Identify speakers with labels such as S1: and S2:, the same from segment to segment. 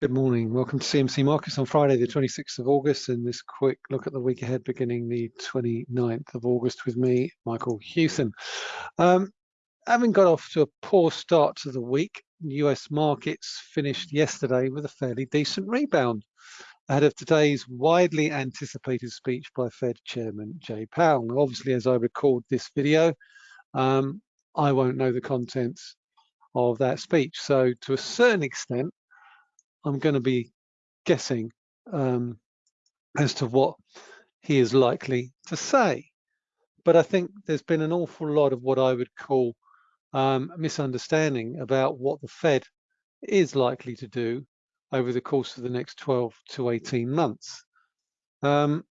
S1: Good morning. Welcome to CMC Markets on Friday, the 26th of August, and this quick look at the week ahead beginning the 29th of August with me, Michael Hewson. Um, having got off to a poor start to the week, US markets finished yesterday with a fairly decent rebound ahead of today's widely anticipated speech by Fed Chairman Jay Powell. Obviously, as I record this video, um, I won't know the contents of that speech. So to a certain extent, I'm going to be guessing um, as to what he is likely to say. But I think there's been an awful lot of what I would call um, misunderstanding about what the Fed is likely to do over the course of the next 12 to 18 months. Um,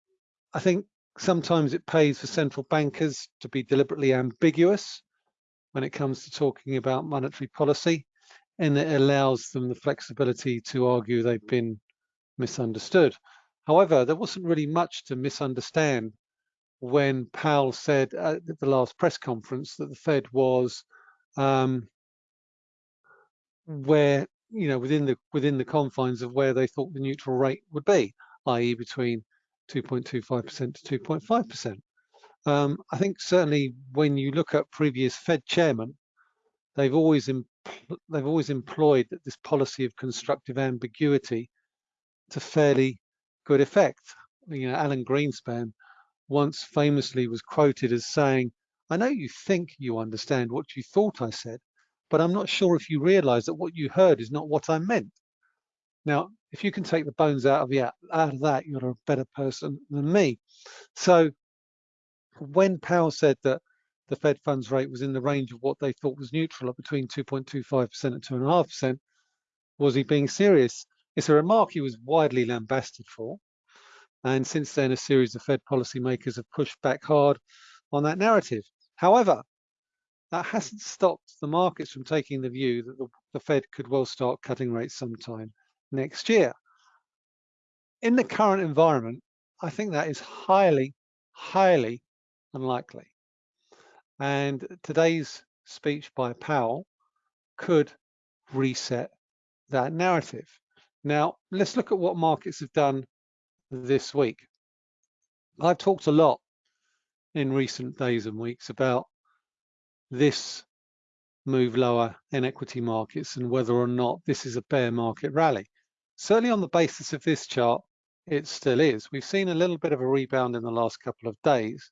S1: I think sometimes it pays for central bankers to be deliberately ambiguous when it comes to talking about monetary policy and it allows them the flexibility to argue they've been misunderstood. However, there wasn't really much to misunderstand when Powell said at the last press conference that the Fed was um, where you know within the within the confines of where they thought the neutral rate would be, i.e., between 2.25% to 2.5%. Um, I think certainly when you look at previous Fed chairmen, they've always they've always employed this policy of constructive ambiguity to fairly good effect. You know, Alan Greenspan once famously was quoted as saying, I know you think you understand what you thought I said, but I'm not sure if you realize that what you heard is not what I meant. Now, if you can take the bones out of, out of that, you're a better person than me. So when Powell said that the Fed funds rate was in the range of what they thought was neutral at between 2.25% and 2.5%. Was he being serious? It's a remark he was widely lambasted for. And since then, a series of Fed policymakers have pushed back hard on that narrative. However, that hasn't stopped the markets from taking the view that the, the Fed could well start cutting rates sometime next year. In the current environment, I think that is highly, highly unlikely. And today's speech by Powell could reset that narrative. Now, let's look at what markets have done this week. I've talked a lot in recent days and weeks about this move lower in equity markets and whether or not this is a bear market rally. Certainly on the basis of this chart, it still is. We've seen a little bit of a rebound in the last couple of days,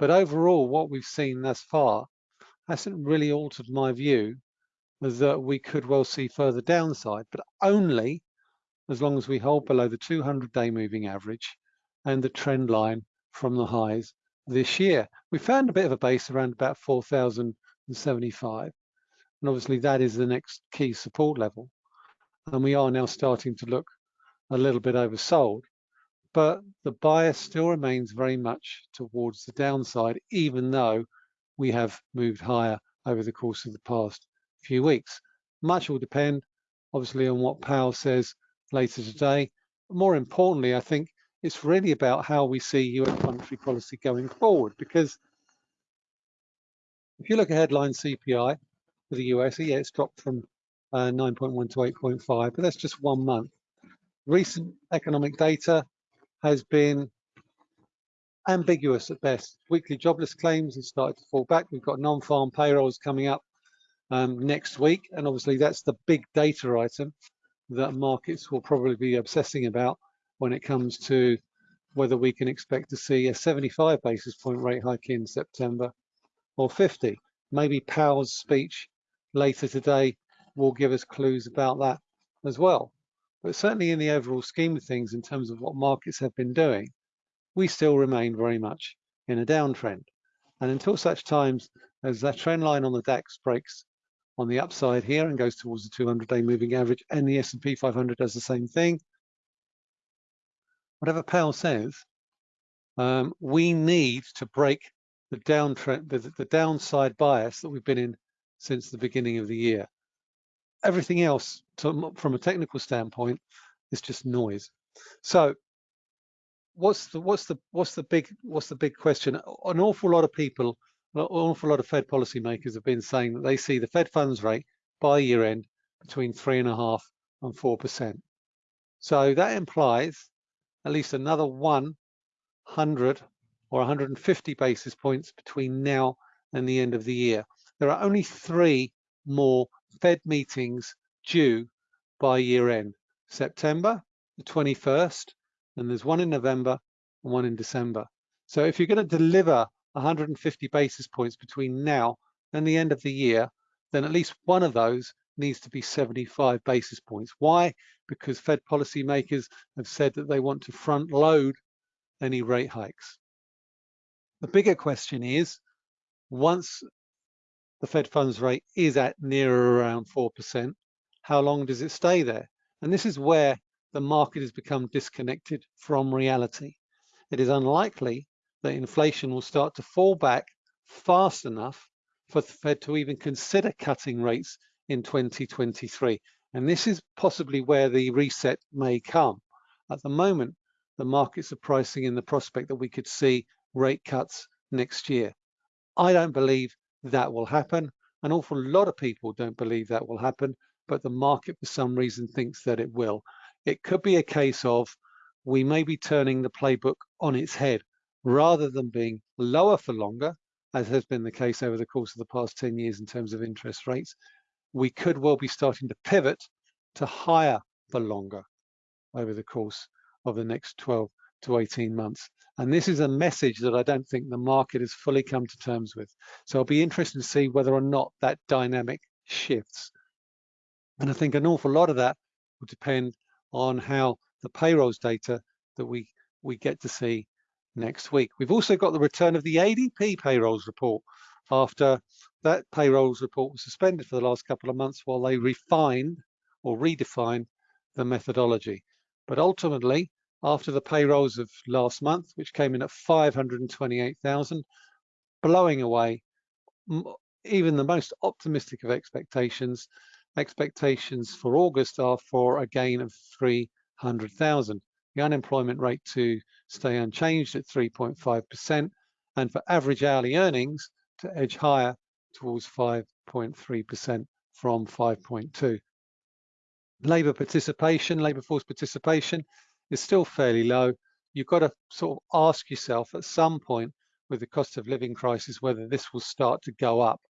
S1: but overall, what we've seen thus far hasn't really altered my view that uh, we could well see further downside, but only as long as we hold below the 200-day moving average and the trend line from the highs this year. We found a bit of a base around about 4,075, and obviously that is the next key support level. And we are now starting to look a little bit oversold but the bias still remains very much towards the downside, even though we have moved higher over the course of the past few weeks. Much will depend, obviously, on what Powell says later today. More importantly, I think it's really about how we see US monetary policy going forward, because if you look at headline CPI for the US, yeah, it's dropped from uh, 9.1 to 8.5, but that's just one month. Recent economic data has been ambiguous at best. Weekly jobless claims have started to fall back. We've got non-farm payrolls coming up um, next week, and obviously that's the big data item that markets will probably be obsessing about when it comes to whether we can expect to see a 75 basis point rate hike in September or 50. Maybe Powell's speech later today will give us clues about that as well. But certainly in the overall scheme of things, in terms of what markets have been doing, we still remain very much in a downtrend. And until such times as that trend line on the DAX breaks on the upside here and goes towards the 200-day moving average and the S&P 500 does the same thing, whatever Powell says, um, we need to break the downtrend, the, the downside bias that we've been in since the beginning of the year everything else to, from a technical standpoint is just noise. So what's the what's the what's the big what's the big question? An awful lot of people, an awful lot of Fed policymakers have been saying that they see the Fed funds rate by year end between three and a half and four percent. So that implies at least another 100 or 150 basis points between now and the end of the year. There are only three more Fed meetings due by year end. September, the 21st, and there's one in November and one in December. So if you're going to deliver 150 basis points between now and the end of the year, then at least one of those needs to be 75 basis points. Why? Because Fed policymakers have said that they want to front load any rate hikes. The bigger question is, once the Fed funds rate is at near around 4%, how long does it stay there? And this is where the market has become disconnected from reality. It is unlikely that inflation will start to fall back fast enough for the Fed to even consider cutting rates in 2023. And this is possibly where the reset may come. At the moment, the markets are pricing in the prospect that we could see rate cuts next year. I don't believe that will happen. An awful lot of people don't believe that will happen, but the market for some reason thinks that it will. It could be a case of we may be turning the playbook on its head rather than being lower for longer, as has been the case over the course of the past 10 years in terms of interest rates, we could well be starting to pivot to higher for longer over the course of the next 12 to 18 months. And this is a message that I don't think the market has fully come to terms with. So I'll be interested to see whether or not that dynamic shifts. And I think an awful lot of that will depend on how the payrolls data that we, we get to see next week. We've also got the return of the ADP payrolls report after that payrolls report was suspended for the last couple of months while they refined or redefined the methodology. But ultimately, after the payrolls of last month, which came in at 528,000, blowing away even the most optimistic of expectations, expectations for August are for a gain of 300,000 the unemployment rate to stay unchanged at 3.5%, and for average hourly earnings to edge higher towards 5.3% from 5.2. Labour participation, labour force participation is still fairly low. You've got to sort of ask yourself at some point with the cost of living crisis whether this will start to go up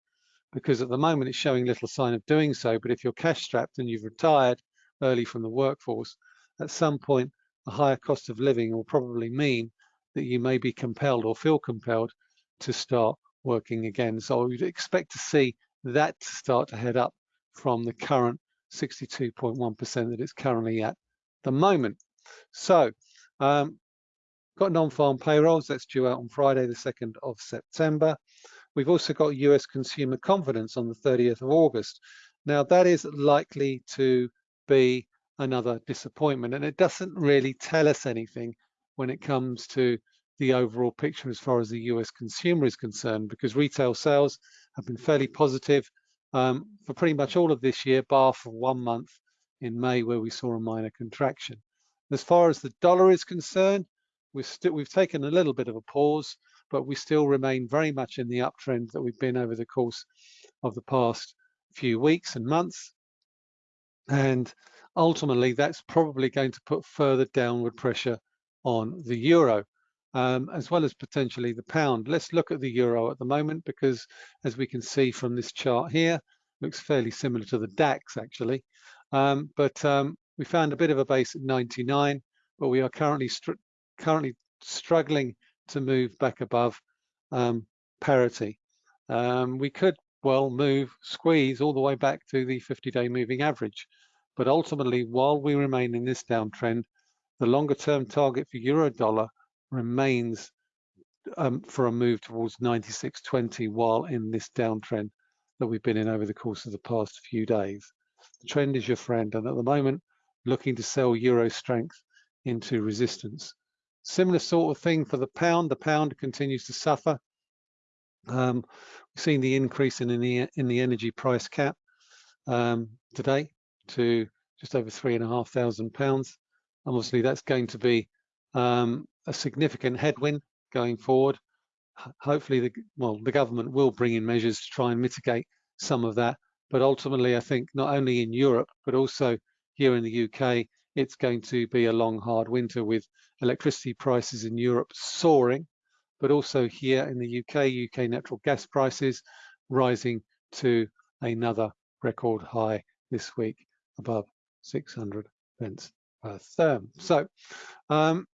S1: because at the moment it's showing little sign of doing so. But if you're cash strapped and you've retired early from the workforce, at some point a higher cost of living will probably mean that you may be compelled or feel compelled to start working again. So we'd expect to see that start to head up from the current 62.1% that it's currently at the moment. So um, got non-farm payrolls, that's due out on Friday, the 2nd of September. We've also got US consumer confidence on the 30th of August. Now that is likely to be another disappointment. And it doesn't really tell us anything when it comes to the overall picture as far as the US consumer is concerned, because retail sales have been fairly positive um, for pretty much all of this year, bar for one month in May where we saw a minor contraction. As far as the dollar is concerned, we've, still, we've taken a little bit of a pause, but we still remain very much in the uptrend that we've been over the course of the past few weeks and months. And ultimately that's probably going to put further downward pressure on the euro, um, as well as potentially the pound. Let's look at the euro at the moment because as we can see from this chart here, looks fairly similar to the DAX actually. Um, but um, we found a bit of a base at 99, but we are currently str currently struggling to move back above um, parity. Um, we could well move, squeeze all the way back to the 50-day moving average. But ultimately, while we remain in this downtrend, the longer term target for euro dollar remains um, for a move towards 96.20 while in this downtrend that we've been in over the course of the past few days. The trend is your friend, and at the moment, looking to sell euro strength into resistance. Similar sort of thing for the pound. The pound continues to suffer. Um, we've seen the increase in, the in the energy price cap um, today to just over three and a half thousand pounds. Obviously, that's going to be um, a significant headwind going forward. Hopefully, the well, the government will bring in measures to try and mitigate some of that. But ultimately, I think not only in Europe, but also here in the UK, it's going to be a long, hard winter with electricity prices in Europe soaring, but also here in the UK, UK natural gas prices rising to another record high this week above 600 pence per therm. So um,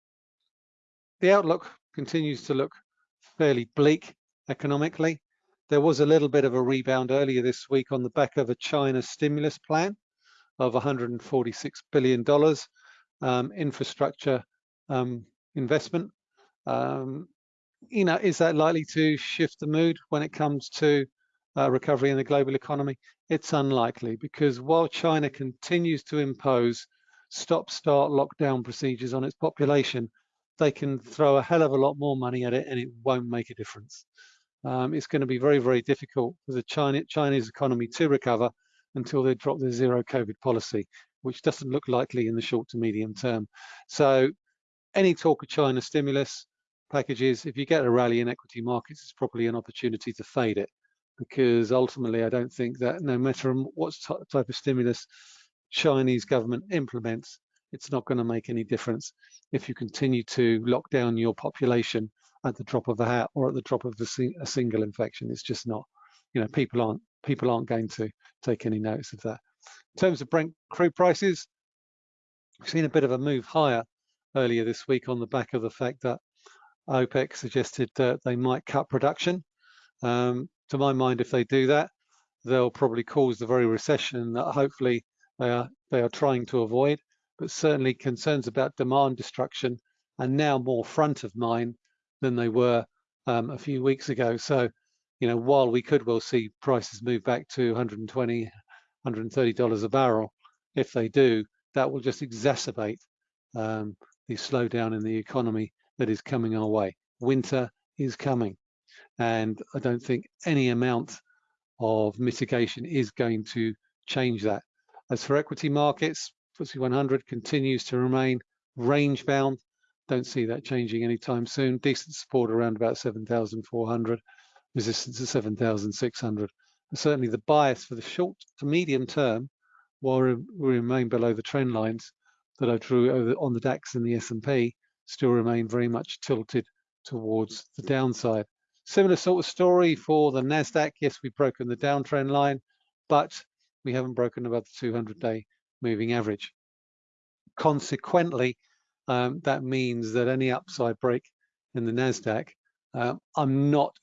S1: the outlook continues to look fairly bleak economically. There was a little bit of a rebound earlier this week on the back of a China stimulus plan of $146 billion um, infrastructure um, investment. Um, you know, is that likely to shift the mood when it comes to uh, recovery in the global economy? It's unlikely because while China continues to impose stop-start lockdown procedures on its population, they can throw a hell of a lot more money at it and it won't make a difference. Um, it's going to be very, very difficult for the China, Chinese economy to recover until they drop their zero COVID policy, which doesn't look likely in the short to medium term. So any talk of China stimulus packages, if you get a rally in equity markets, it's probably an opportunity to fade it because ultimately I don't think that no matter what type of stimulus Chinese government implements, it's not going to make any difference if you continue to lock down your population at the drop of a hat or at the drop of a, a single infection. It's just not, you know, people aren't people aren't going to take any notice of that. In terms of Brent crude prices, we've seen a bit of a move higher earlier this week on the back of the fact that OPEC suggested that they might cut production. Um, to my mind, if they do that, they'll probably cause the very recession that hopefully they are they are trying to avoid. But certainly concerns about demand destruction are now more front of mind than they were um, a few weeks ago. So you know, while we could well see prices move back to 120, 130 dollars a barrel, if they do, that will just exacerbate um, the slowdown in the economy that is coming our way. Winter is coming, and I don't think any amount of mitigation is going to change that. As for equity markets, FTSE 100 continues to remain range bound. Don't see that changing anytime soon. Decent support around about 7,400 resistance of 7,600. Certainly the bias for the short to medium term, while we remain below the trend lines that I drew on the DAX and the S&P, still remain very much tilted towards the downside. Similar sort of story for the NASDAQ. Yes, we've broken the downtrend line, but we haven't broken above the 200-day moving average. Consequently, um, that means that any upside break in the NASDAQ uh, I'm not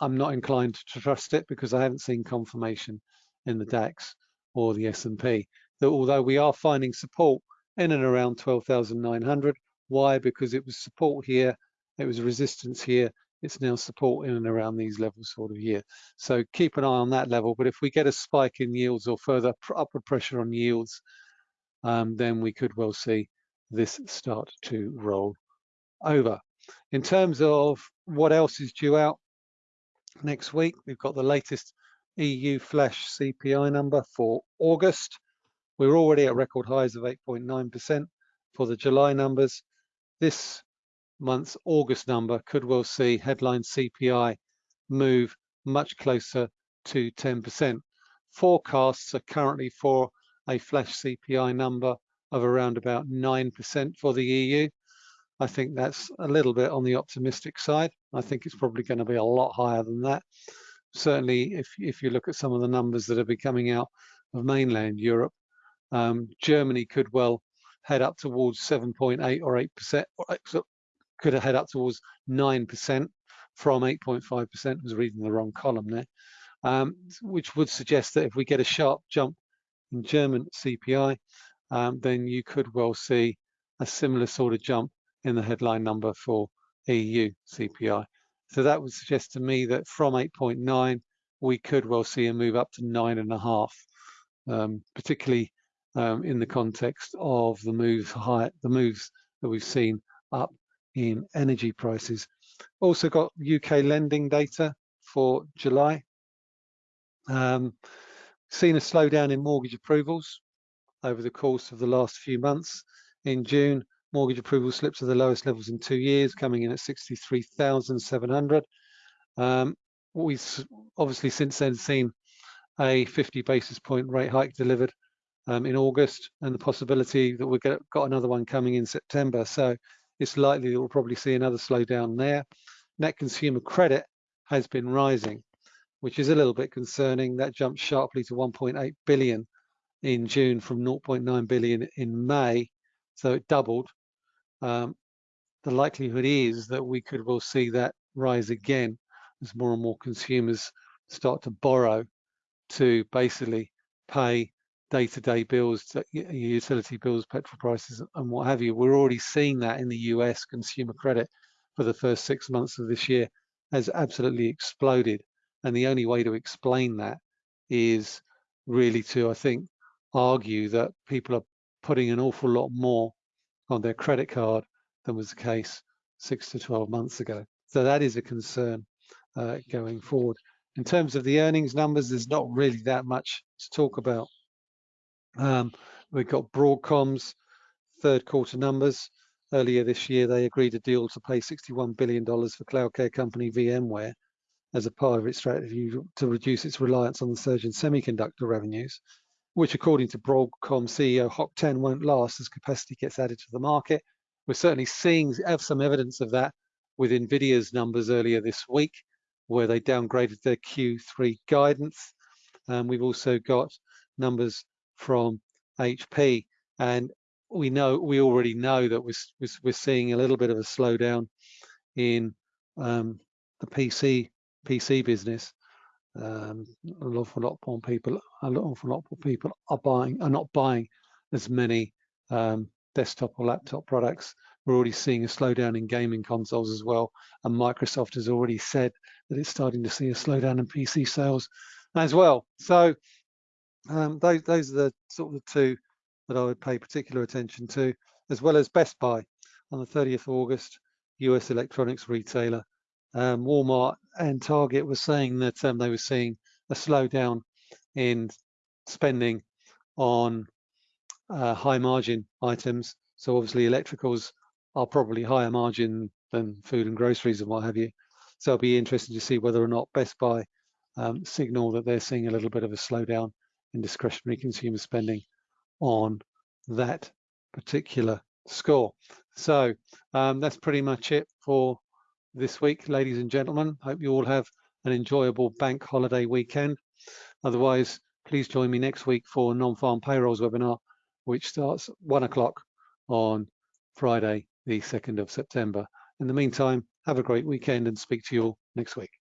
S1: I'm not inclined to trust it because I haven't seen confirmation in the DAX or the S&P. That although we are finding support in and around 12,900, why? Because it was support here, it was resistance here, it's now support in and around these levels sort of here. So keep an eye on that level. But if we get a spike in yields or further upward pressure on yields, um, then we could well see this start to roll over. In terms of what else is due out next week, we've got the latest EU flash CPI number for August. We're already at record highs of 8.9% for the July numbers. This month's August number could well see headline CPI move much closer to 10%. Forecasts are currently for a flash CPI number of around about 9% for the EU. I think that's a little bit on the optimistic side. I think it's probably going to be a lot higher than that. Certainly, if, if you look at some of the numbers that are be coming out of mainland Europe, um, Germany could well head up towards 7.8 or 8%, or could head up towards 9% from 8.5%, I was reading the wrong column there, um, which would suggest that if we get a sharp jump in German CPI, um, then you could well see a similar sort of jump in the headline number for EU CPI. So that would suggest to me that from 8.9, we could well see a move up to nine and a half, um, particularly um, in the context of the moves high, the moves that we've seen up in energy prices. Also got UK lending data for July. Um, seen a slowdown in mortgage approvals over the course of the last few months. In June, mortgage approval slips are the lowest levels in two years, coming in at 63,700. Um, we've obviously since then seen a 50 basis point rate hike delivered um, in August and the possibility that we've got another one coming in September. So it's likely that we'll probably see another slowdown there. Net consumer credit has been rising, which is a little bit concerning. That jumped sharply to 1.8 billion in June from 0.9 billion in May. So it doubled. Um, the likelihood is that we could well see that rise again as more and more consumers start to borrow to basically pay day-to-day bills, utility bills, petrol prices, and what have you. We're already seeing that in the US consumer credit for the first six months of this year has absolutely exploded. And the only way to explain that is really to, I think, argue that people are putting an awful lot more on their credit card than was the case six to 12 months ago. So that is a concern uh, going forward. In terms of the earnings numbers, there's not really that much to talk about. Um, we've got Broadcom's third quarter numbers. Earlier this year, they agreed a deal to pay $61 billion for cloud care company VMware as a part of its strategy to reduce its reliance on the surge in semiconductor revenues, which according to Broadcom CEO Hock Tan won't last as capacity gets added to the market. We're certainly seeing have some evidence of that with NVIDIA's numbers earlier this week, where they downgraded their Q3 guidance. Um, we've also got numbers from HP. And we know we already know that we're, we're seeing a little bit of a slowdown in um, the PC PC business. Um, an awful lot more people, an awful lot more people are buying, are not buying as many um, desktop or laptop products. We're already seeing a slowdown in gaming consoles as well, and Microsoft has already said that it's starting to see a slowdown in PC sales as well. So um, those, those are the sort of the two that I would pay particular attention to, as well as Best Buy on the 30th of August, US electronics retailer. Um, Walmart and Target were saying that um, they were seeing a slowdown in spending on uh, high margin items. So obviously electricals are probably higher margin than food and groceries and what have you. So it'll be interesting to see whether or not Best Buy um, signal that they're seeing a little bit of a slowdown in discretionary consumer spending on that particular score. So um, that's pretty much it for this week, ladies and gentlemen. Hope you all have an enjoyable bank holiday weekend. Otherwise, please join me next week for non-farm payrolls webinar, which starts one o'clock on Friday, the 2nd of September. In the meantime, have a great weekend and speak to you all next week.